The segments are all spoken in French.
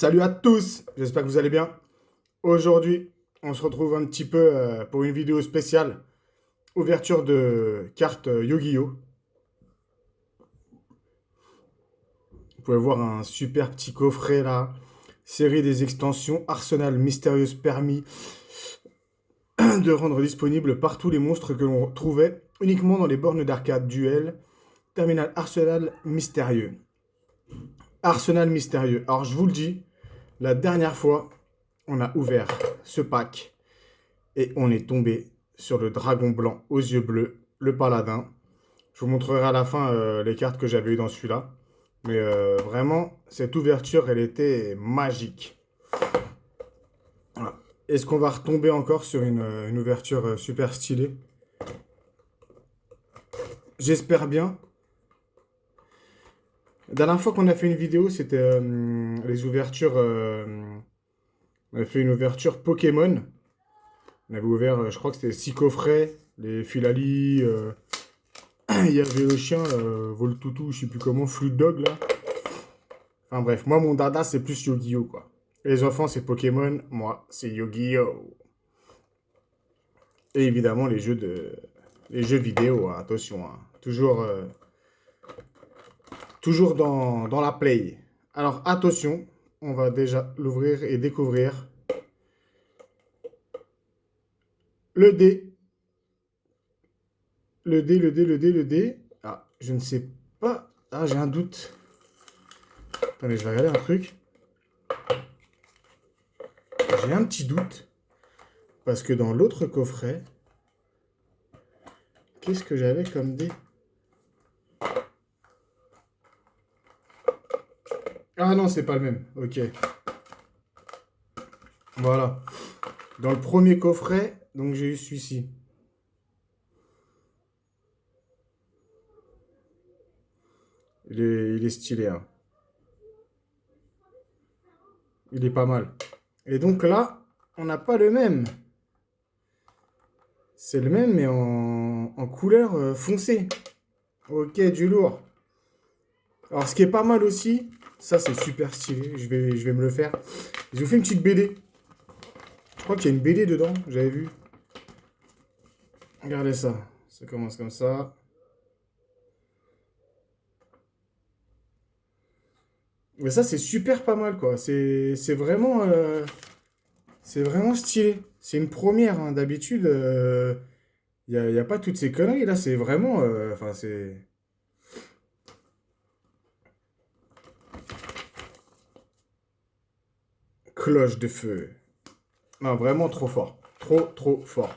Salut à tous, j'espère que vous allez bien. Aujourd'hui, on se retrouve un petit peu euh, pour une vidéo spéciale. Ouverture de cartes Yu-Gi-Oh! Vous pouvez voir un super petit coffret là. Série des extensions, arsenal mystérieuse permis de rendre disponible partout les monstres que l'on trouvait uniquement dans les bornes d'arcade duel. Terminal arsenal mystérieux. Arsenal mystérieux. Alors, je vous le dis, la dernière fois, on a ouvert ce pack et on est tombé sur le dragon blanc aux yeux bleus, le paladin. Je vous montrerai à la fin euh, les cartes que j'avais eues dans celui-là. Mais euh, vraiment, cette ouverture, elle était magique. Est-ce qu'on va retomber encore sur une, une ouverture euh, super stylée? J'espère bien. La dernière fois qu'on a fait une vidéo, c'était euh, les ouvertures... Euh, on a fait une ouverture Pokémon. On avait ouvert, euh, je crois que c'était 6 coffrets, les Filali, il y avait le chien, Voltoutou, je sais plus comment, Flute Dog, là. Enfin bref, moi, mon dada, c'est plus Yu-Gi-Oh, quoi. Les enfants, c'est Pokémon, moi, c'est Yu-Gi-Oh! Et évidemment, les jeux de... Les jeux vidéo, hein, attention, hein. toujours... Toujours dans, la play. Alors attention, on va déjà l'ouvrir et découvrir. Le dé. Le dé, le dé, le dé, le dé. Ah, je ne sais pas. Ah, j'ai un doute. Attendez, je vais regarder un truc. J'ai un petit doute. Parce que dans l'autre coffret, qu'est-ce que j'avais comme dé? Ah non, c'est pas le même. Ok. Voilà. Dans le premier coffret, donc j'ai eu celui-ci. Il est, stylé. Hein. Il est pas mal. Et donc là, on n'a pas le même. C'est le même, mais en, en couleur euh, foncée. Ok, du lourd. Alors, ce qui est pas mal aussi, ça, c'est super stylé. Je vais, me le faire. Je vous fais une petite BD. Je crois qu'il y a une BD dedans. J'avais vu. Regardez ça. Ça commence comme ça. Mais ça, c'est super pas mal, quoi. C'est vraiment... Euh, c'est vraiment stylé. C'est une première, hein. D'habitude, il euh, n'y a, y a, pas toutes ces conneries. Là, c'est vraiment... Euh, enfin, c'est... cloche de feu. Non, vraiment trop fort. Trop, trop fort.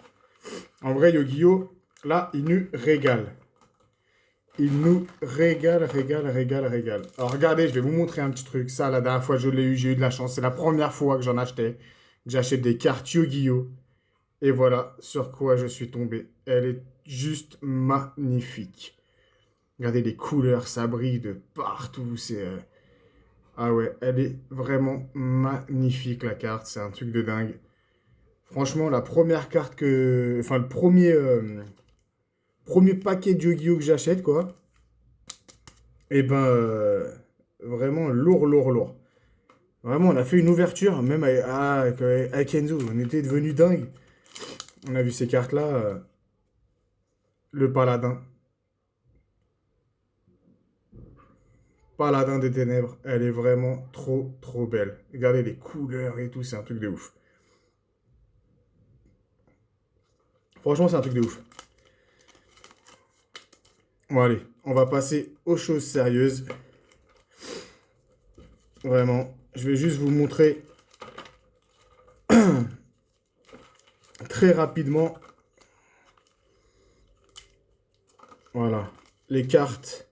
En vrai, Yu-Gi-Oh! Là, il nous régale. Il nous régale, régale, régale, régale. Alors, regardez, je vais vous montrer un petit truc. Ça, la dernière fois, je l'ai eu, j'ai eu de la chance. C'est la première fois que j'en achetais. J'achète des cartes Yu-Gi-Oh! Et voilà sur quoi je suis tombé. Elle est juste magnifique. Regardez les couleurs, ça brille de partout. C'est... Euh, ah ouais, elle est vraiment magnifique la carte, c'est un truc de dingue. Franchement, la première carte que... Enfin, le premier, euh, premier paquet de Yu-Gi-Oh que j'achète, quoi. Et eh ben, euh, vraiment lourd, lourd, lourd. Vraiment, on a fait une ouverture, même avec, ah, avec, Enzo, on était devenu dingue. On a vu ces cartes-là. Euh, le paladin. Paladin des Ténèbres, elle est vraiment trop, trop belle. Regardez les couleurs et tout, c'est un truc de ouf. Franchement, c'est un truc de ouf. Bon, allez, on va passer aux choses sérieuses. Vraiment, je vais juste vous montrer très rapidement. Voilà, les cartes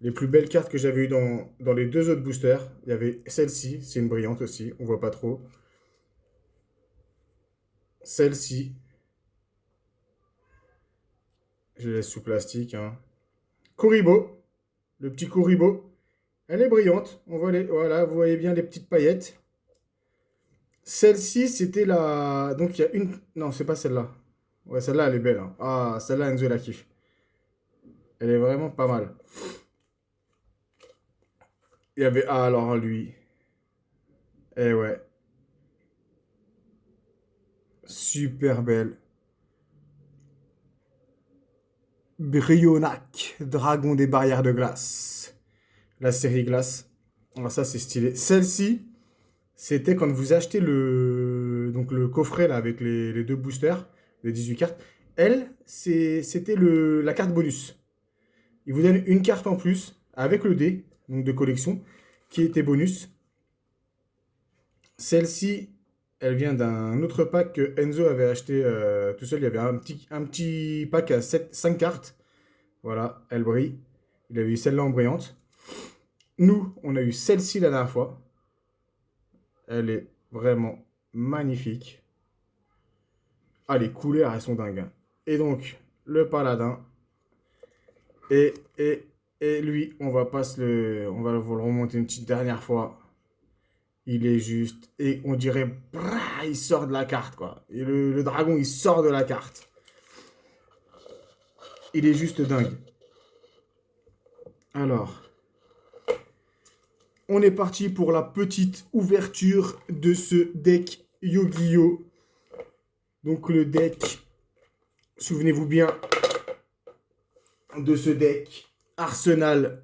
les plus belles cartes que j'avais eues dans, les deux autres boosters, il y avait celle-ci, c'est une brillante aussi, on voit pas trop. Celle-ci. Je laisse sous plastique. Hein. Kuribo, le petit Kuribo. Elle est brillante, on voit les, voilà, vous voyez bien les petites paillettes. Celle-ci, c'était la... Donc, il y a une... Non, c'est pas celle-là. Ouais, celle-là, elle est belle. Hein. Ah, celle-là, Enzo la kiffe. Elle est vraiment pas mal. Il y avait... Ah, alors lui. Eh ouais. Super belle. Brionac, dragon des barrières de glace. La série glace. Alors ça, c'est stylé. Celle-ci, c'était quand vous achetez le, donc le coffret là, avec les, deux boosters, les 18 cartes. Elle, c'était la carte bonus. Il vous donne une carte en plus avec le dé, donc de collection, qui était bonus. Celle-ci, elle vient d'un autre pack que Enzo avait acheté euh, tout seul. Il y avait un petit, petit pack à 7, 5 cartes. Voilà, elle brille. Il avait eu celle-là en brillante. Nous, on a eu celle-ci la dernière fois. Elle est vraiment magnifique. Ah, les couleurs, elles sont dingues. Hein. Et donc, le paladin. Et, et, et lui, on va pas le... On va vous le remonter une petite dernière fois. Il est juste... Et on dirait... il sort de la carte, quoi. Et le, le dragon, il sort de la carte. Il est juste dingue. Alors... On est parti pour la petite ouverture de ce deck Yu-Gi-Oh! Donc le deck, souvenez-vous bien de ce deck Arsenal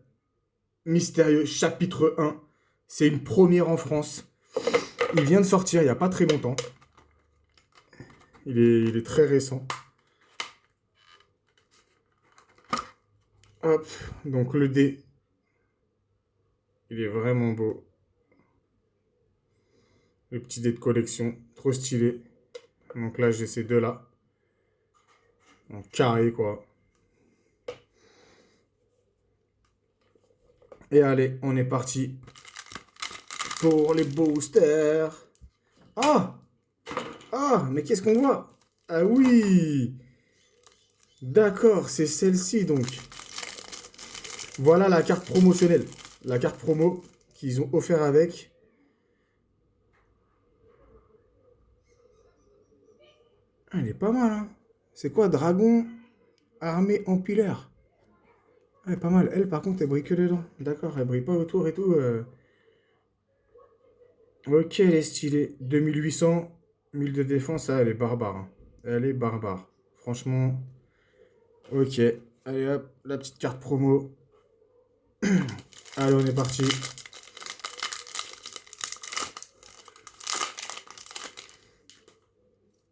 Mystérieux chapitre 1. C'est une première en France. Il vient de sortir il n'y a pas très longtemps. Il est, il est très récent. Hop, donc le dé il est vraiment beau. Le petit dé de collection, trop stylé. Donc là, j'ai ces deux-là. En carré, quoi. Et allez, on est parti pour les boosters. Ah Ah, mais qu'est-ce qu'on voit? Ah oui D'accord, c'est celle-ci, donc. Voilà la carte promotionnelle la carte promo qu'ils ont offert avec. Ah, elle est pas mal, hein. C'est quoi? Dragon armée empilaire Elle pas mal. Elle, par contre, elle brille que dedans. D'accord, elle brille pas autour et tout. Euh. Ok, elle est stylée. 2800, 1000 de défense. Ah, elle est barbare. Hein. Elle est barbare. Franchement. Ok. Allez hop, la petite carte promo. Allez, on est parti.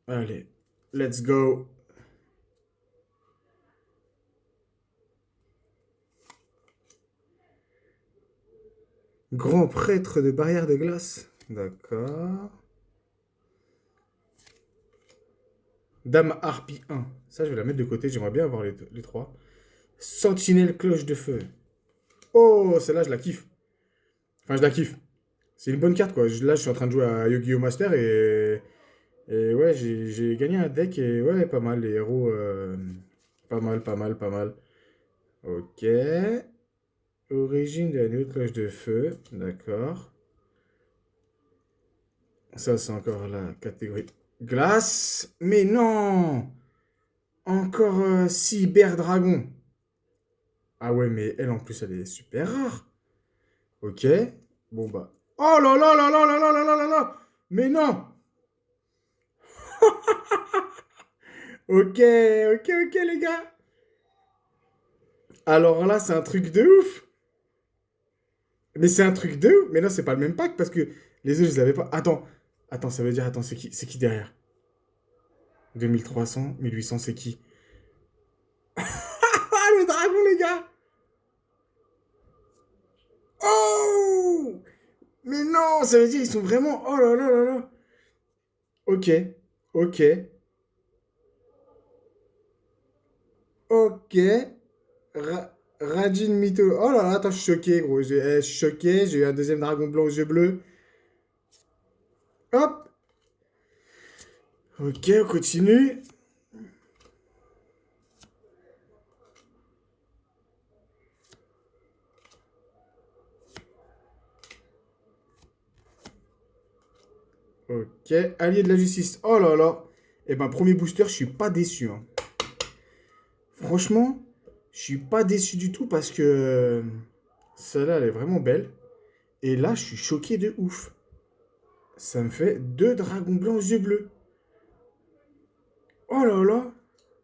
Allez, let's go. Grand prêtre de barrière de glace. D'accord. Dame Harpie 1. Ça, je vais la mettre de côté. J'aimerais bien avoir les, trois. Sentinelle cloche de feu. Oh, celle-là, je la kiffe. Enfin, je la kiffe. C'est une bonne carte, quoi. Là, je suis en train de jouer à Yu-Gi-Oh! Master et... Et ouais, j'ai gagné un deck et ouais, pas mal. Les héros, euh, pas mal, pas mal, pas mal. Ok. Origine de la nouvelle cloche de feu. D'accord. Ça, c'est encore la catégorie glace. Mais non Encore euh, Cyber Dragon. Ah ouais, mais elle, en plus, elle est super rare. Ok. Bon, bah. Oh là là là là là là là là là Mais non Ok, ok, ok, les gars. Alors là, c'est un truc de ouf. Mais c'est un truc de. Mais non, c'est pas le même pack parce que les autres, je les avais pas. Attends, attends, ça veut dire, attends, c'est qui, c'est qui derrière? 2300, 1800, c'est qui? Le dragon, les gars Oh Mais non, ça veut dire qu'ils sont vraiment... Oh là là là là Ok, ok. Ok. Rajin Mito. Oh là là, attends, je suis choqué, gros. Eh, je suis choqué. J'ai eu un deuxième dragon blanc aux yeux bleus. Hop. Ok, on continue. Ok, allié de la justice. Oh là là. Eh ben, premier booster, je suis pas déçu. Hein. Franchement, je suis pas déçu du tout parce que celle-là, elle est vraiment belle. Et là, je suis choqué de ouf. ça me fait deux dragons blancs aux yeux bleus. Oh là là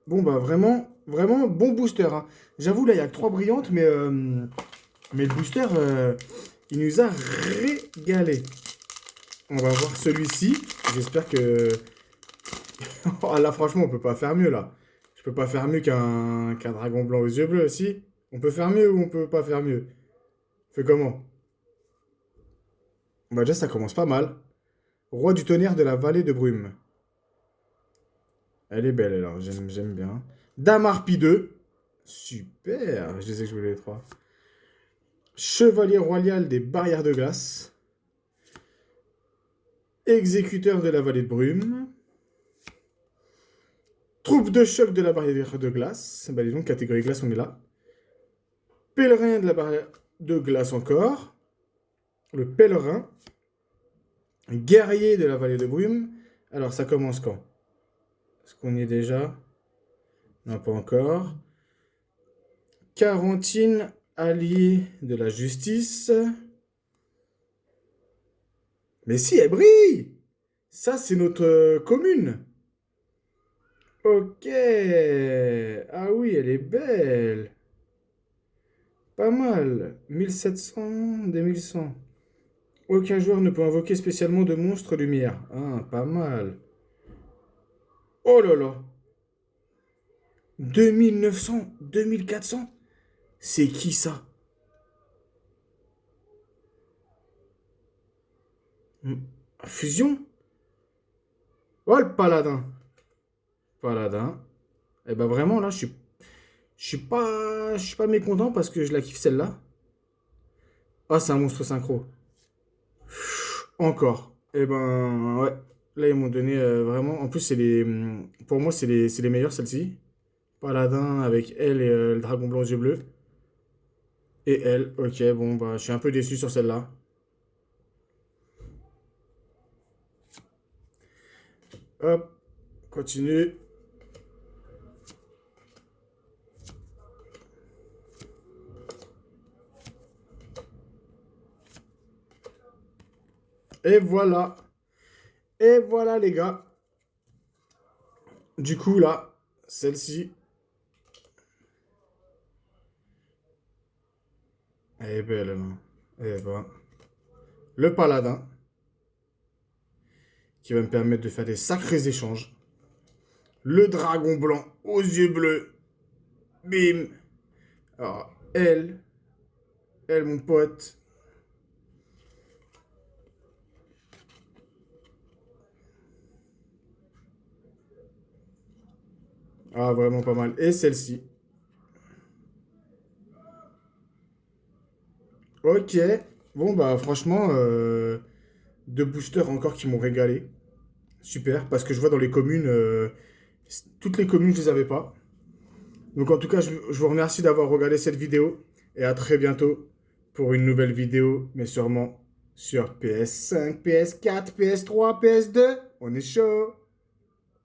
Bon, bah vraiment, vraiment bon booster. hein. J'avoue, là, il y a que trois brillantes, mais, euh, mais le booster, euh, il nous a régalé. On va voir celui-ci. J'espère que... oh, là, franchement, on peut pas faire mieux, là. Je peux pas faire mieux qu'un dragon blanc aux yeux bleus, si On peut faire mieux ou on peut pas faire mieux Fais comment? Bah déjà, ça commence pas mal. Roi du tonnerre de la vallée de brume. Elle est belle, alors. J'aime bien. Damarpi 2. Super. Je disais que je voulais les trois. Chevalier royal des barrières de glace. Exécuteur de la vallée de brume. Troupe de choc de la barrière de glace. Bah, donc, catégorie glace, on est là. Pèlerin de la barrière de glace encore. Le pèlerin. Guerrier de la vallée de brume. Alors, ça commence quand? Est-ce qu'on y est déjà? Non, pas encore. Quarantine, allié de la justice. Mais si, elle brille Ça, c'est notre euh, commune. Ok. Ah oui, elle est belle. Pas mal. 1700, 2100. Aucun joueur ne peut invoquer spécialement de monstres lumière. Ah, pas mal. Oh là là. 2900, 2400 C'est qui ça? Hmm. Fusion? Oh, le paladin. Paladin. Et eh ben vraiment, là, je suis... Je suis pas... Je suis pas mécontent parce que je la kiffe celle-là. Ah, c'est un monstre synchro. Encore. Et eh ben, ouais. Là, ils m'ont donné euh, vraiment... En plus, c'est les... Pour moi, c'est les, les meilleurs, celles-ci. Paladin avec elle et euh, le dragon blanc aux yeux bleus. Et elle. Ok, bon, bah, je suis un peu déçu sur celle-là. Hop, continue. Et voilà. Et voilà, les gars. Du coup, là, celle-ci. Elle est belle, non Eh ben. Le paladin qui va me permettre de faire des sacrés échanges. Le dragon blanc aux yeux bleus. Bim. Alors, elle. Elle, mon pote. Ah, vraiment pas mal. Et celle-ci. Ok. Bon, bah, franchement, euh, deux boosters encore qui m'ont régalé. Super, parce que je vois dans les communes, euh, toutes les communes, je les avais pas. Donc en tout cas, je, je vous remercie d'avoir regardé cette vidéo. Et à très bientôt pour une nouvelle vidéo, mais sûrement sur PS5, PS4, PS3, PS2. On est chaud